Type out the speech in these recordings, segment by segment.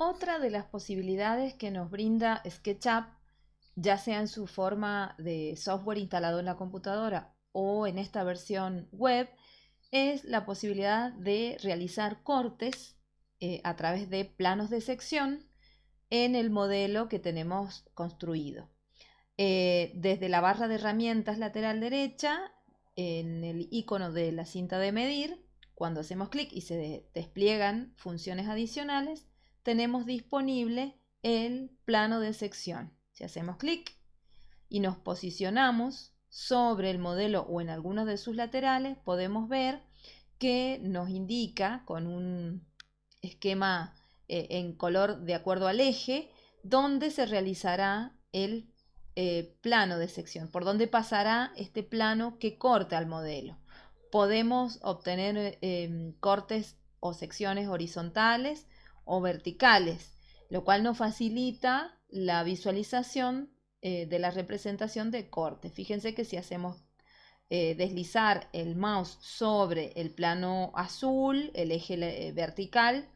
Otra de las posibilidades que nos brinda SketchUp, ya sea en su forma de software instalado en la computadora o en esta versión web, es la posibilidad de realizar cortes eh, a través de planos de sección en el modelo que tenemos construido. Eh, desde la barra de herramientas lateral derecha, en el icono de la cinta de medir, cuando hacemos clic y se despliegan funciones adicionales, tenemos disponible el plano de sección. Si hacemos clic y nos posicionamos sobre el modelo o en algunos de sus laterales, podemos ver que nos indica con un esquema eh, en color de acuerdo al eje, dónde se realizará el eh, plano de sección, por dónde pasará este plano que corta al modelo. Podemos obtener eh, em, cortes o secciones horizontales o verticales, lo cual nos facilita la visualización eh, de la representación de corte. Fíjense que si hacemos deslizar el mouse sobre el plano azul, el eje vertical,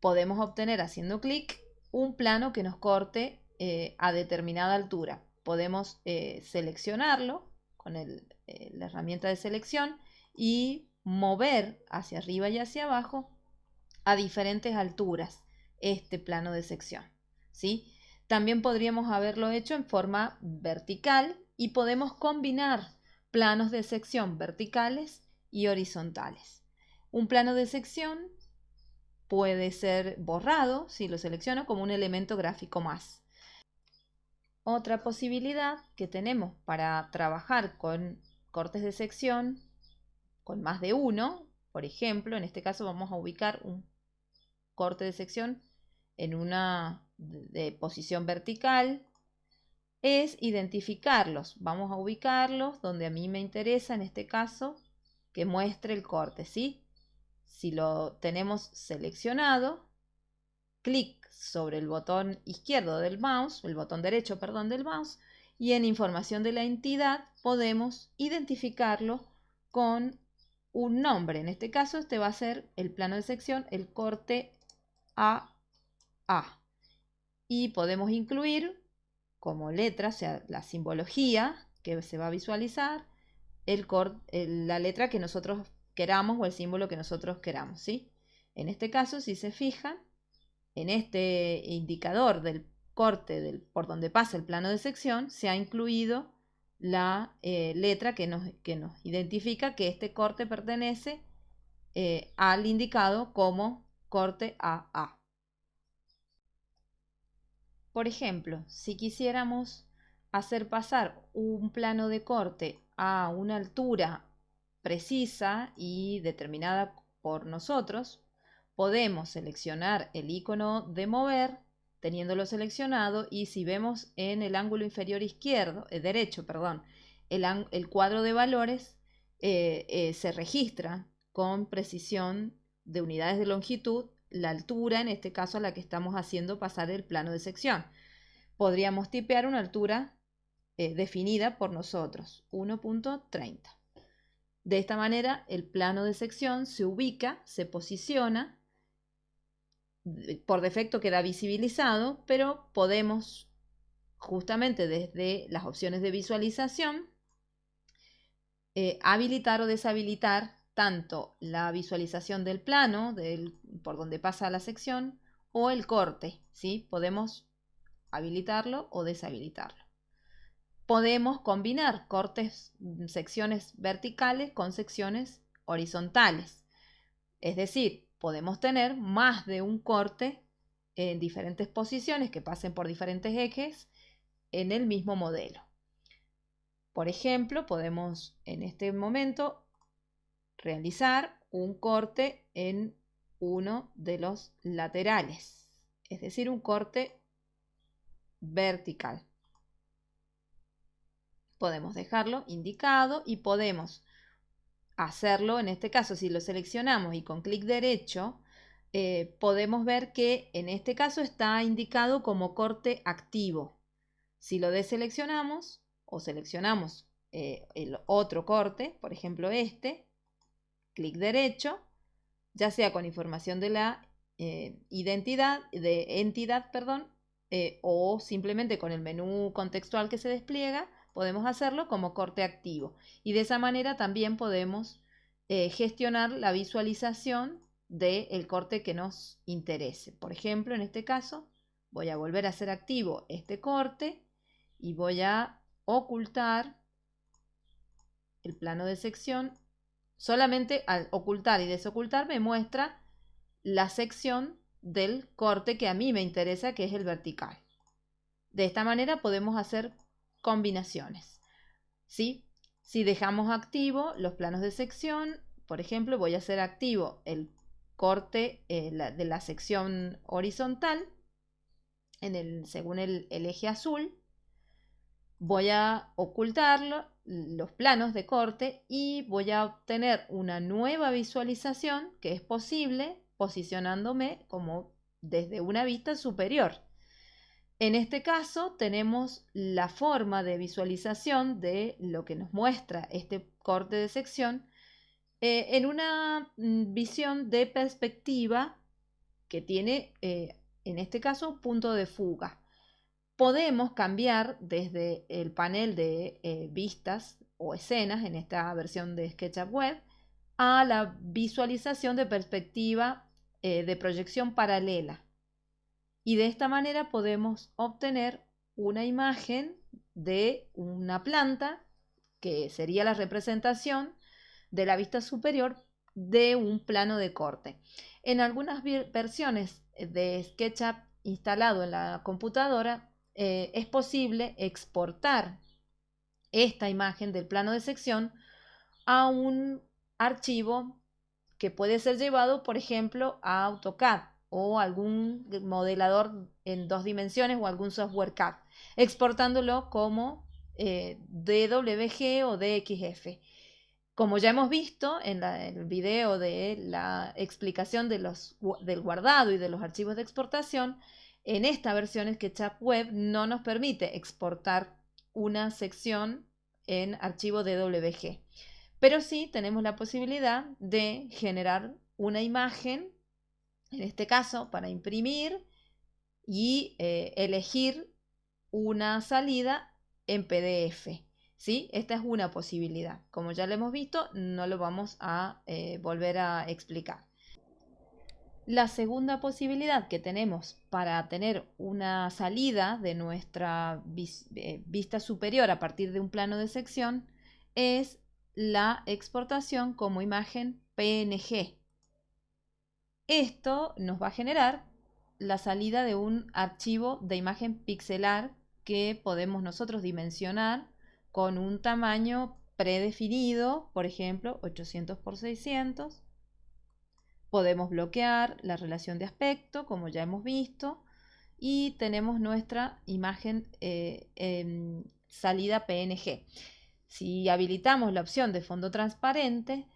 podemos obtener haciendo clic un plano que nos corte eh, a determinada altura. Podemos eh, seleccionarlo con eh, la herramienta de selección y mover hacia arriba y hacia abajo a diferentes alturas este plano de sección. ¿sí? También podríamos haberlo hecho en forma vertical y podemos combinar planos de sección verticales y horizontales. Un plano de sección puede ser borrado si lo selecciono como un elemento gráfico más. Otra posibilidad que tenemos para trabajar con cortes de sección con más de uno, por ejemplo, en este caso vamos a ubicar un corte de sección en una de posición vertical, es identificarlos. Vamos a ubicarlos donde a mí me interesa, en este caso, que muestre el corte, ¿sí? Si lo tenemos seleccionado, clic sobre el botón izquierdo del mouse, el botón derecho, perdón, del mouse, y en información de la entidad podemos identificarlo con un nombre. En este caso, este va a ser el plano de sección, el corte AA. Y podemos incluir como letra, o sea, la simbología que se va a visualizar, el la letra que nosotros queramos o el símbolo que nosotros queramos, ¿sí? En este caso, si se fijan, en este indicador del corte del, por donde pasa el plano de sección se ha incluido la eh, letra que nos, que nos, identifica que este corte pertenece eh, al indicado como corte AA. Por ejemplo, si quisiéramos hacer pasar un plano de corte a una altura precisa y determinada por nosotros, podemos seleccionar el icono de mover teniéndolo seleccionado y si vemos en el ángulo inferior izquierdo, eh, derecho, perdón, el, cuadro de valores eh, eh, se registra con precisión de unidades de longitud la altura, en este caso a la que estamos haciendo pasar el plano de sección. Podríamos tipear una altura definida por nosotros, 1.30. De esta manera, el plano de sección se ubica, se posiciona por defecto queda visibilizado, pero podemos justamente desde las opciones de visualización eh, habilitar o deshabilitar tanto la visualización del plano del, por donde pasa la sección o el corte. ¿sí? Podemos habilitarlo o deshabilitarlo. Podemos combinar cortes, secciones verticales con secciones horizontales. Es decir, podemos tener más de un corte en diferentes posiciones que pasen por diferentes ejes en el mismo modelo. Por ejemplo, podemos en este momento realizar un corte en uno de los laterales, es decir, un corte vertical. Podemos dejarlo indicado y podemos hacerlo, en este caso, si lo seleccionamos y con clic derecho, eh, podemos ver que en este caso está indicado como corte activo. Si lo deseleccionamos o seleccionamos eh, el otro corte, por ejemplo este, clic derecho, ya sea con información de la eh, identidad, de entidad, perdón, eh, o simplemente con el menú contextual que se despliega, podemos hacerlo como corte activo. Y de esa manera también podemos eh, gestionar la visualización del corte que nos interese. Por ejemplo, en este caso, voy a volver a hacer activo este corte y voy a ocultar el plano de sección. Solamente al ocultar y desocultar me muestra la sección del corte que a mí me interesa, que es el vertical. De esta manera podemos hacer combinaciones. ¿sí? Si dejamos activo los planos de sección, por ejemplo, voy a hacer activo el corte eh, de la sección horizontal en el, según el, el eje azul. Voy a ocultarlo, los planos de corte y voy a obtener una nueva visualización que es posible posicionándome como desde una vista superior. En este caso tenemos la forma de visualización de lo que nos muestra este corte de sección eh, en una mm, visión de perspectiva que tiene, eh, en este caso, punto de fuga. Podemos cambiar desde el panel de eh, vistas o escenas en esta versión de SketchUp Web a la visualización de perspectiva de proyección paralela y de esta manera podemos obtener una imagen de una planta que sería la representación de la vista superior de un plano de corte. En algunas versiones de SketchUp instalado en la computadora eh, es posible exportar esta imagen del plano de sección a un archivo que puede ser llevado, por ejemplo, a AutoCAD o algún modelador en dos dimensiones o algún software CAD, exportándolo como eh, DWG o DXF. Como ya hemos visto en, el video de la explicación del guardado y de los archivos de exportación, en esta versión SketchUp Web no nos permite exportar una sección en archivo DWG. Pero sí tenemos la posibilidad de generar una imagen en este caso para imprimir y eh, elegir una salida en PDF. ¿sí? Esta es una posibilidad. Como ya lo hemos visto, no lo vamos a eh, volver a explicar. La segunda posibilidad que tenemos para tener una salida de nuestra eh, vista superior a partir de un plano de sección es la exportación como imagen PNG. Esto nos va a generar la salida de un archivo de imagen pixelar que podemos nosotros dimensionar con un tamaño predefinido, por ejemplo, 800 x 600. Podemos bloquear la relación de aspecto, como ya hemos visto, y tenemos nuestra imagen eh, salida PNG. Si habilitamos la opción de fondo transparente,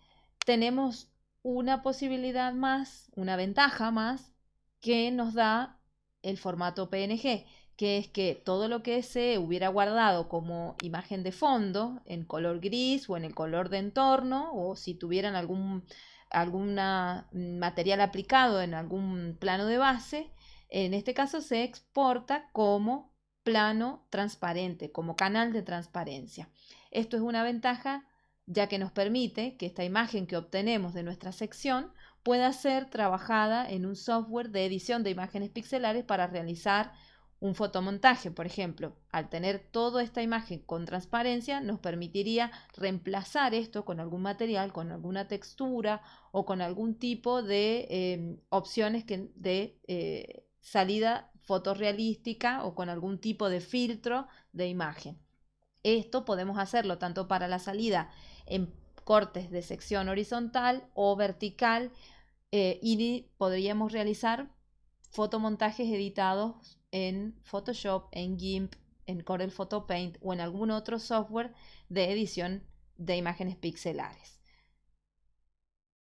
tenemos una posibilidad más, una ventaja más que nos da el formato PNG, que es que todo lo que se hubiera guardado como imagen de fondo en color gris o en el color de entorno, o si tuvieran algún alguna material aplicado en algún plano de base, en este caso se exporta como plano transparente, como canal de transparencia. Esto es una ventaja ya que nos permite que esta imagen que obtenemos de nuestra sección pueda ser trabajada en un software de edición de imágenes pixelares para realizar un fotomontaje, por ejemplo. Al tener toda esta imagen con transparencia, nos permitiría reemplazar esto con algún material, con alguna textura o con algún tipo de em, opciones de eh, salida fotorrealística o con algún tipo de filtro de imagen. Esto podemos hacerlo tanto para la salida en cortes de sección horizontal o vertical eh, y podríamos realizar fotomontajes editados en Photoshop, en GIMP, en Corel Photo Paint o en algún otro software de edición de imágenes pixelares.